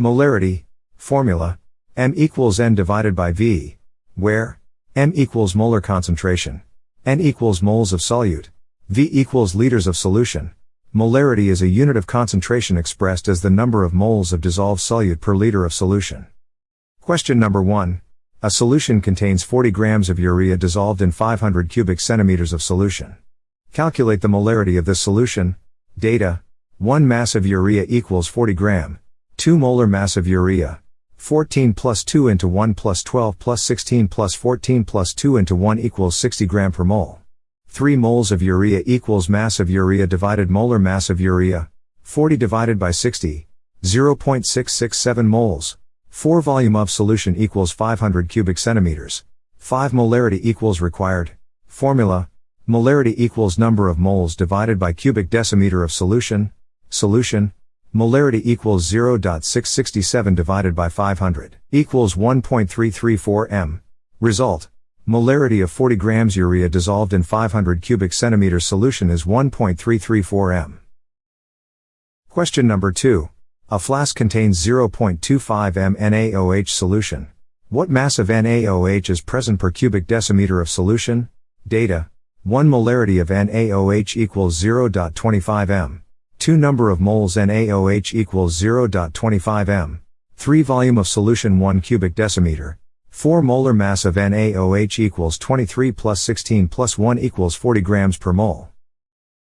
Molarity, formula, m equals n divided by v, where m equals molar concentration, n equals moles of solute, v equals liters of solution. Molarity is a unit of concentration expressed as the number of moles of dissolved solute per liter of solution. Question number 1. A solution contains 40 grams of urea dissolved in 500 cubic centimeters of solution. Calculate the molarity of this solution. Data. 1 mass of urea equals 40 gram. 2 molar mass of urea. 14 plus 2 into 1 plus 12 plus 16 plus 14 plus 2 into 1 equals 60 gram per mole. 3 moles of urea equals mass of urea divided molar mass of urea. 40 divided by 60. 0.667 moles. 4 volume of solution equals 500 cubic centimeters. 5 molarity equals required. Formula. Molarity equals number of moles divided by cubic decimeter of solution. Solution. Molarity equals 0.667 divided by 500 equals 1.334 m. Result. Molarity of 40 grams urea dissolved in 500 cubic centimeter solution is 1.334 m. Question number 2. A flask contains 0.25 m NaOH solution. What mass of NaOH is present per cubic decimeter of solution? Data. 1 molarity of NaOH equals 0.25 m. 2 number of moles NaOH equals 0.25 m. 3 volume of solution 1 cubic decimeter. 4 molar mass of NaOH equals 23 plus 16 plus 1 equals 40 grams per mole.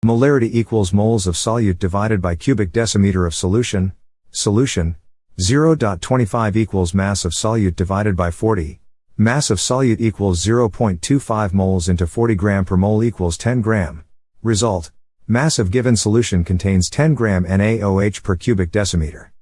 Molarity equals moles of solute divided by cubic decimeter of solution. Solution 0.25 equals mass of solute divided by 40. Mass of solute equals 0.25 moles into 40 gram per mole equals 10 gram. Result. Mass of given solution contains 10 gram NaOH per cubic decimeter.